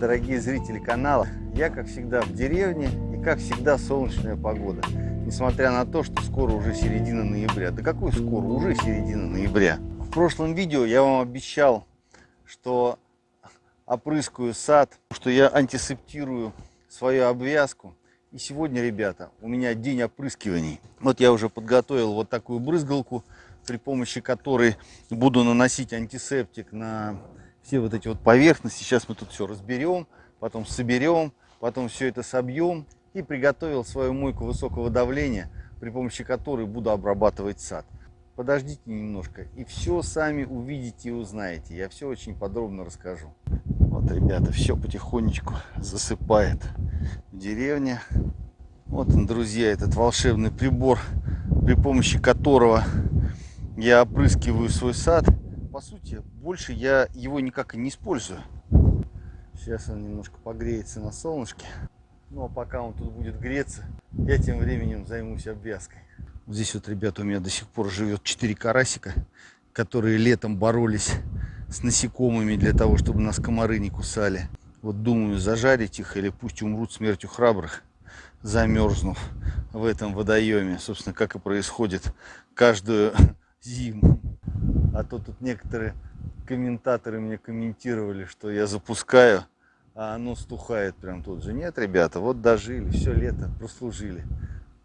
Дорогие зрители канала. Я, как всегда, в деревне и, как всегда, солнечная погода. Несмотря на то, что скоро уже середина ноября. Да какой скоро? Уже середина ноября. В прошлом видео я вам обещал, что опрыскаю сад, что я антисептирую свою обвязку. И сегодня, ребята, у меня день опрыскиваний. Вот я уже подготовил вот такую брызгалку, при помощи которой буду наносить антисептик на все вот эти вот поверхности. Сейчас мы тут все разберем, потом соберем, потом все это собьем. И приготовил свою мойку высокого давления, при помощи которой буду обрабатывать сад. Подождите немножко, и все сами увидите и узнаете. Я все очень подробно расскажу. Вот, ребята, все потихонечку засыпает в деревне. Вот он, друзья, этот волшебный прибор, при помощи которого я опрыскиваю свой сад. Больше я его никак и не использую. Сейчас он немножко погреется на солнышке. Ну а пока он тут будет греться, я тем временем займусь обвязкой. Здесь вот, ребята, у меня до сих пор живет 4 карасика, которые летом боролись с насекомыми для того, чтобы нас комары не кусали. Вот думаю, зажарить их или пусть умрут смертью храбрых замерзнув в этом водоеме. Собственно, как и происходит каждую зиму. А то тут некоторые комментаторы мне комментировали, что я запускаю, а оно стухает прям тут же. Нет, ребята, вот дожили, все лето прослужили.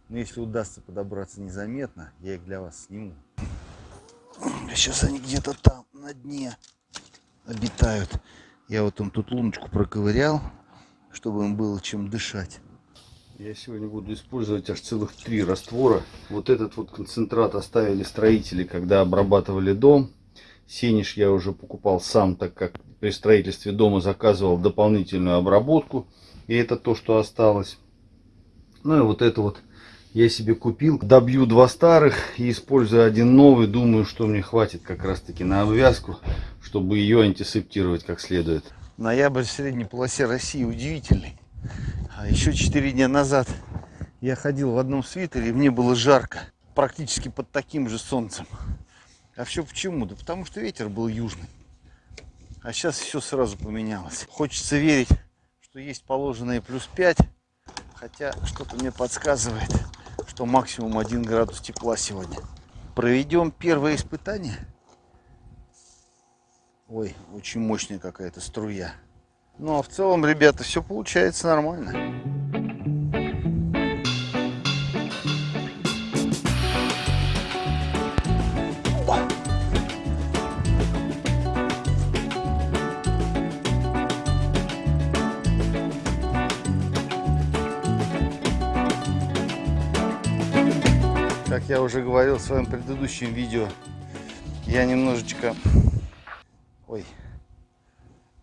Но если удастся подобраться незаметно, я их для вас сниму. Сейчас они где-то там, на дне обитают. Я вот им тут луночку проковырял, чтобы им было чем дышать. Я сегодня буду использовать аж целых три раствора. Вот этот вот концентрат оставили строители, когда обрабатывали дом. Сенеж я уже покупал сам, так как при строительстве дома заказывал дополнительную обработку. И это то, что осталось. Ну и вот это вот я себе купил. Добью два старых и используя один новый. Думаю, что мне хватит как раз таки на обвязку, чтобы ее антисептировать как следует. Ноябрь в средней полосе России удивительный. А еще 4 дня назад я ходил в одном свитере, и мне было жарко. Практически под таким же солнцем. А все почему? Да потому что ветер был южный. А сейчас все сразу поменялось. Хочется верить, что есть положенные плюс 5. Хотя что-то мне подсказывает, что максимум 1 градус тепла сегодня. Проведем первое испытание. Ой, очень мощная какая-то струя. Ну а в целом, ребята, все получается нормально. Как я уже говорил в своем предыдущем видео, я немножечко... Ой,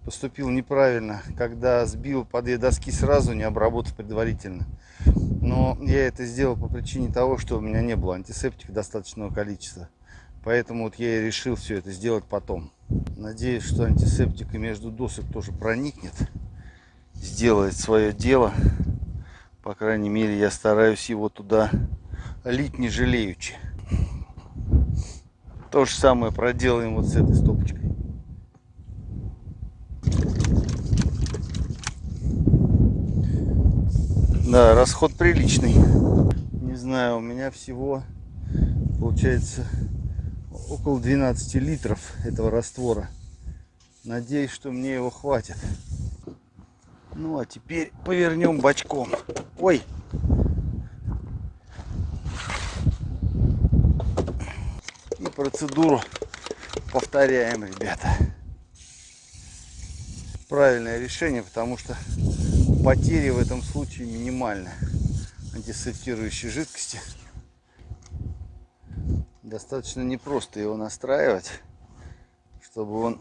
поступил неправильно, когда сбил по две доски сразу, не обработав предварительно. Но я это сделал по причине того, что у меня не было антисептика достаточного количества. Поэтому вот я и решил все это сделать потом. Надеюсь, что антисептика между досок тоже проникнет, сделает свое дело. По крайней мере, я стараюсь его туда лить не жалеючи. То же самое проделаем вот с этой стопочкой. Да, расход приличный. Не знаю, у меня всего получается около 12 литров этого раствора. Надеюсь, что мне его хватит. Ну, а теперь повернем бочком. Ой! Процедуру повторяем, ребята. Правильное решение, потому что потери в этом случае минимальны антисептирующей жидкости. Достаточно непросто его настраивать, чтобы он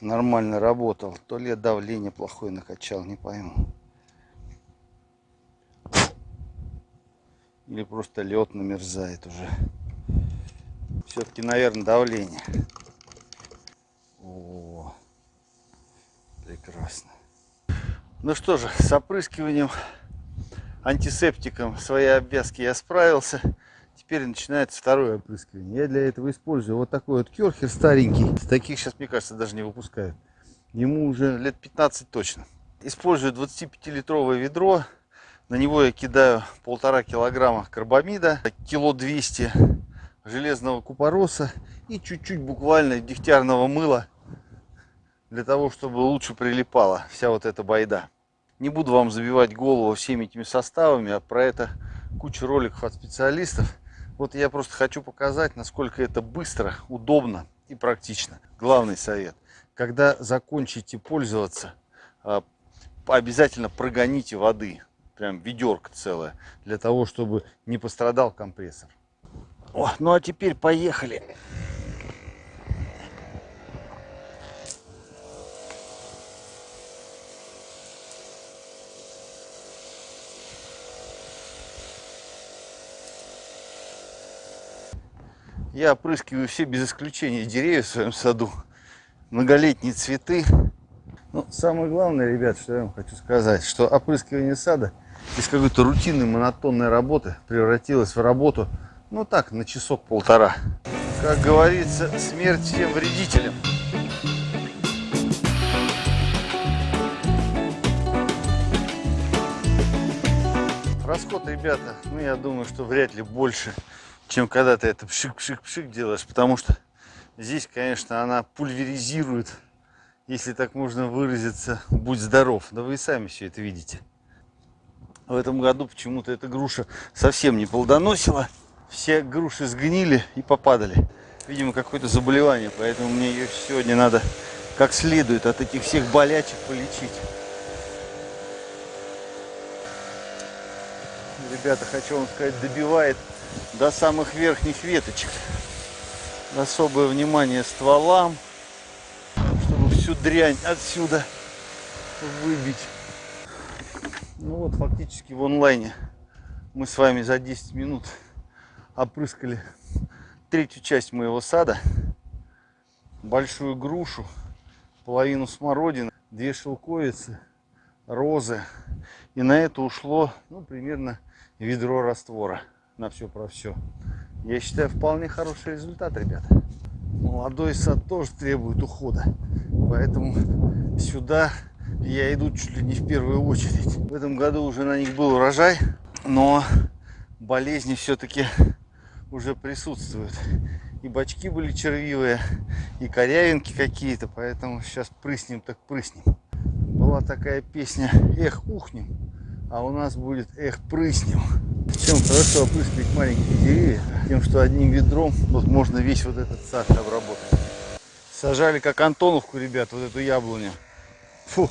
нормально работал. То ли давление плохое накачал, не пойму. Или просто лед намерзает уже. Все-таки, наверное, давление. О, прекрасно. Ну что же, с опрыскиванием антисептиком своей обвязки я справился. Теперь начинается второе опрыскивание. Я для этого использую вот такой вот керхер старенький. Таких сейчас, мне кажется, даже не выпускают. Ему уже лет 15 точно. Использую 25-литровое ведро. На него я кидаю полтора килограмма карбамида, кило 200 железного купороса и чуть-чуть буквально дегтярного мыла для того, чтобы лучше прилипала вся вот эта байда. Не буду вам забивать голову всеми этими составами, а про это куча роликов от специалистов. Вот я просто хочу показать, насколько это быстро, удобно и практично. Главный совет. Когда закончите пользоваться, а, обязательно прогоните воды. Прям ведерко целое. Для того, чтобы не пострадал компрессор. О, ну а теперь поехали. Я опрыскиваю все без исключения деревья в своем саду. Многолетние цветы. Ну, самое главное, ребят, что я вам хочу сказать, что опрыскивание сада из какой-то рутинной, монотонной работы превратилось в работу, ну так, на часок-полтора. Как говорится, смерть всем вредителям. Расход, ребята, ну я думаю, что вряд ли больше чем когда ты это пшик-пшик-пшик делаешь, потому что здесь, конечно, она пульверизирует, если так можно выразиться, будь здоров. Да вы и сами все это видите. В этом году почему-то эта груша совсем не плодоносила. Все груши сгнили и попадали. Видимо, какое-то заболевание, поэтому мне ее сегодня надо как следует от этих всех болячек полечить. Ребята, хочу вам сказать, добивает до самых верхних веточек. Особое внимание стволам, чтобы всю дрянь отсюда выбить. Ну вот, фактически в онлайне мы с вами за 10 минут опрыскали третью часть моего сада. Большую грушу, половину смородины, две шелковицы, розы. И на это ушло ну, примерно ведро раствора на все про все. Я считаю, вполне хороший результат, ребята. Молодой сад тоже требует ухода. Поэтому сюда я иду чуть ли не в первую очередь. В этом году уже на них был урожай, но болезни все-таки уже присутствуют. И бачки были червивые, и корявинки какие-то, поэтому сейчас прыснем так прыснем. Была такая песня «Эх, ухнем», а у нас будет «Эх, прыснем». Чем хорошо опрыскивать маленькие деревья, тем, что одним ведром вот можно весь вот этот сад обработать. Сажали как Антоновку, ребят, вот эту яблоню. Фу.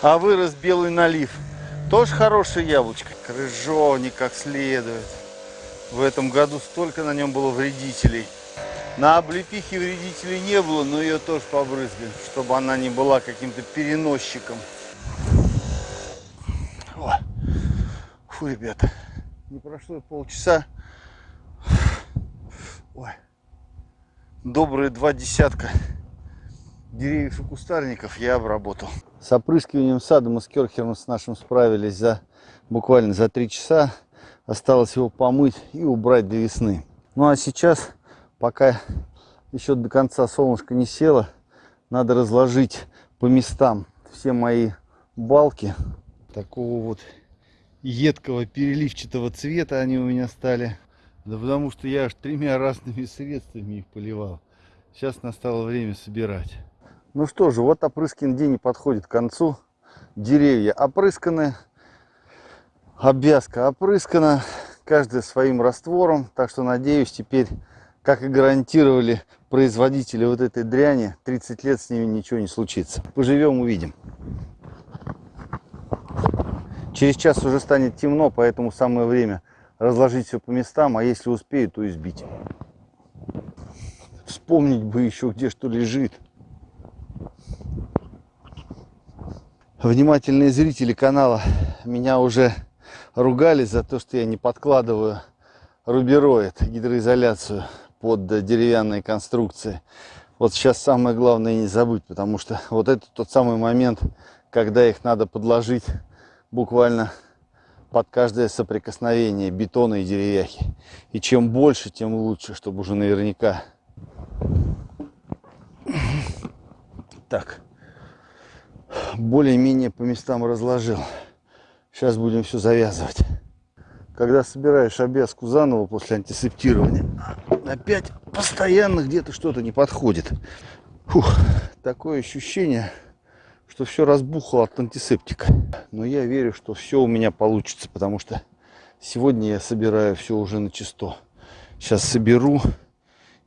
А вырос белый налив. Тоже хорошее яблочко. Крыжовник как следует. В этом году столько на нем было вредителей. На облепихе вредителей не было, но ее тоже побрызгали, чтобы она не была каким-то переносчиком. О. Фу, ребята не прошло полчаса. Ой. Добрые два десятка деревьев и кустарников я обработал. С опрыскиванием сада мы с Керхером с нашим справились за буквально за три часа. Осталось его помыть и убрать до весны. Ну а сейчас, пока еще до конца солнышко не село, надо разложить по местам все мои балки такого вот едкого переливчатого цвета они у меня стали. Да потому что я аж тремя разными средствами их поливал. Сейчас настало время собирать. Ну что же, вот опрыскин день подходит к концу. Деревья опрысканы, обвязка опрыскана, каждая своим раствором. Так что надеюсь теперь, как и гарантировали производители вот этой дряни, 30 лет с ними ничего не случится. Поживем, увидим. Через час уже станет темно, поэтому самое время разложить все по местам, а если успею, то избить. Вспомнить бы еще, где что лежит. Внимательные зрители канала меня уже ругали за то, что я не подкладываю рубероид, гидроизоляцию под деревянные конструкции. Вот сейчас самое главное не забыть, потому что вот это тот самый момент, когда их надо подложить буквально под каждое соприкосновение бетона и деревяхи. И чем больше, тем лучше, чтобы уже наверняка. Так, более-менее по местам разложил. Сейчас будем все завязывать. Когда собираешь обвязку заново после антисептирования, опять постоянно где-то что-то не подходит. Фух, такое ощущение, что все разбухло от антисептика. Но я верю, что все у меня получится, потому что сегодня я собираю все уже на чисто. Сейчас соберу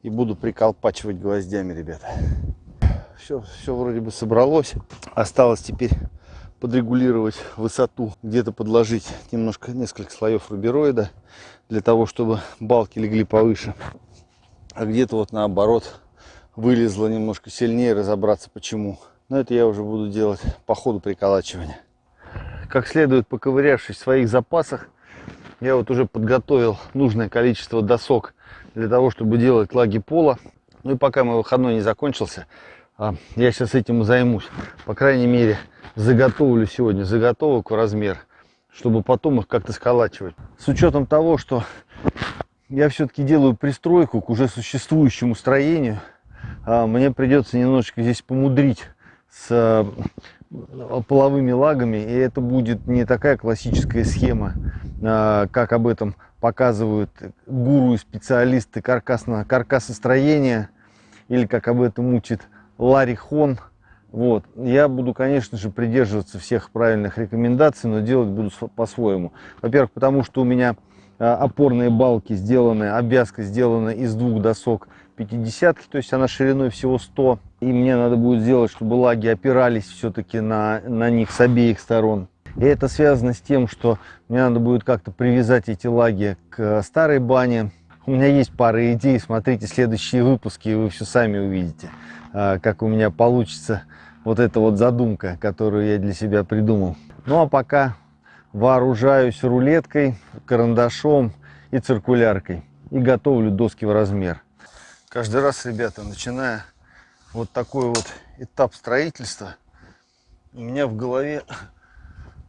и буду приколпачивать гвоздями, ребята. Все, все вроде бы собралось. Осталось теперь подрегулировать высоту, где-то подложить немножко, несколько слоев рубероида, для того, чтобы балки легли повыше. А где-то вот наоборот вылезло немножко сильнее, разобраться почему. Но это я уже буду делать по ходу приколачивания. Как следует поковырявшись в своих запасах, я вот уже подготовил нужное количество досок для того, чтобы делать лаги пола. Ну и пока мой выходной не закончился, я сейчас этим займусь. По крайней мере, заготовлю сегодня заготовок в размер, чтобы потом их как-то сколачивать. С учетом того, что я все-таки делаю пристройку к уже существующему строению, а, мне придется немножечко здесь помудрить с а, половыми лагами, и это будет не такая классическая схема, как об этом показывают гуру и специалисты каркасно каркасостроения, или как об этом учит Ларри Хон. Вот. Я буду, конечно же, придерживаться всех правильных рекомендаций, но делать буду по-своему. Во-первых, потому что у меня а, опорные балки сделаны, обвязка сделана из двух досок 50 то есть она шириной всего 100. И мне надо будет сделать, чтобы лаги опирались все-таки на, на них с обеих сторон. И это связано с тем, что мне надо будет как-то привязать эти лаги к старой бане. У меня есть пара идей, смотрите следующие выпуски, и вы все сами увидите. А, как у меня получится вот эта вот задумка, которую я для себя придумал. Ну а пока вооружаюсь рулеткой, карандашом и циркуляркой и готовлю доски в размер. Каждый раз, ребята, начиная вот такой вот этап строительства, у меня в голове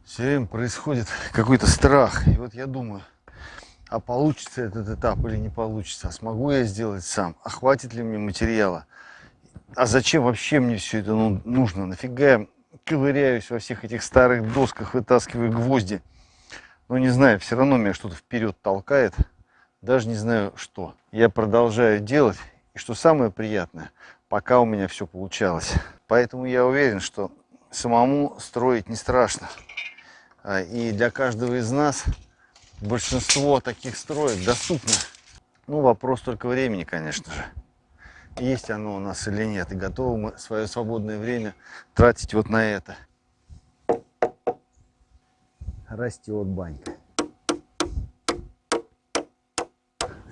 все время происходит какой-то страх. И вот я думаю, а получится этот этап или не получится, а смогу я сделать сам, а хватит ли мне материала, а зачем вообще мне все это ну, нужно? Нафига я ковыряюсь во всех этих старых досках, вытаскиваю гвозди? Ну, не знаю, все равно меня что-то вперед толкает. Даже не знаю, что. Я продолжаю делать. И что самое приятное, пока у меня все получалось. Поэтому я уверен, что самому строить не страшно. А, и для каждого из нас большинство таких строек доступно. Ну, вопрос только времени, конечно же есть оно у нас или нет, и готовы мы свое свободное время тратить вот на это. Растет банька.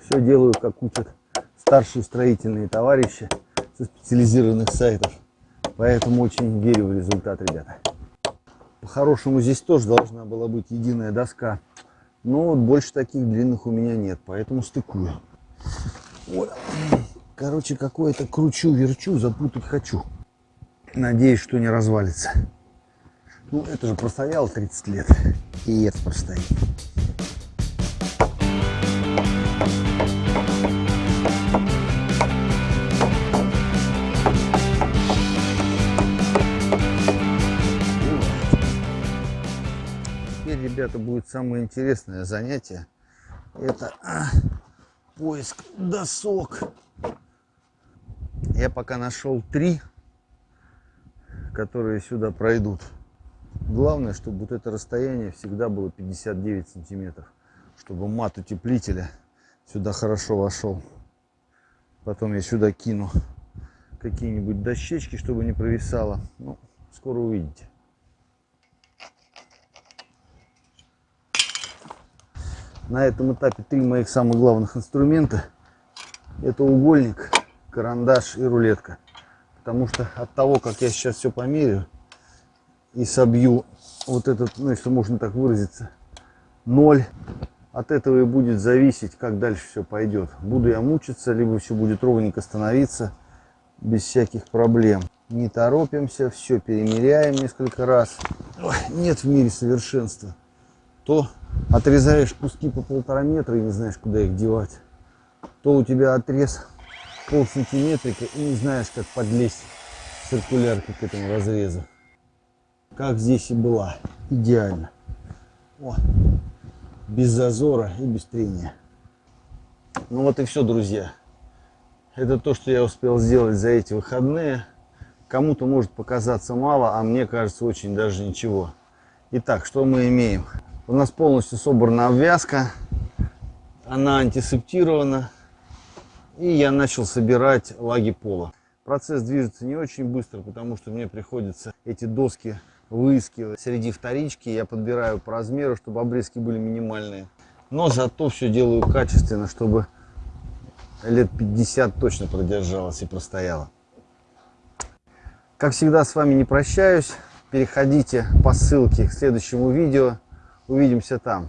Все делаю, как учат старшие строительные товарищи со специализированных сайтов. Поэтому очень верю в результат, ребята. По-хорошему здесь тоже должна была быть единая доска. Но вот больше таких длинных у меня нет, поэтому стыкую. Ой. Короче, какое-то кручу-верчу, запутать хочу. Надеюсь, что не развалится. Ну, это же простоял 30 лет. И это простоит. Ребята, будет самое интересное занятие. Это поиск досок я пока нашел три, которые сюда пройдут. Главное, чтобы вот это расстояние всегда было 59 сантиметров, чтобы мат утеплителя сюда хорошо вошел. Потом я сюда кину какие-нибудь дощечки, чтобы не провисало. Ну, скоро увидите. На этом этапе три моих самых главных инструмента. Это угольник карандаш и рулетка. Потому что от того, как я сейчас все померю и собью вот этот, ну если можно так выразиться, ноль, от этого и будет зависеть, как дальше все пойдет. Буду я мучиться, либо все будет ровненько становиться, без всяких проблем. Не торопимся, все перемеряем несколько раз. Ой, нет в мире совершенства. То отрезаешь куски по полтора метра и не знаешь, куда их девать. То у тебя отрез пол сантиметрика и не знаешь, как подлезть циркуляркой к этому разрезу. как здесь и была. Идеально. О, без зазора и без трения. Ну вот и все, друзья. Это то, что я успел сделать за эти выходные. Кому-то может показаться мало, а мне кажется очень даже ничего. Итак, что мы имеем? У нас полностью собрана обвязка. Она антисептирована. И я начал собирать лаги пола. Процесс движется не очень быстро, потому что мне приходится эти доски выискивать среди вторички. Я подбираю по размеру, чтобы обрезки были минимальные. Но зато все делаю качественно, чтобы лет 50 точно продержалась и простояла. Как всегда с вами не прощаюсь. Переходите по ссылке к следующему видео. Увидимся там.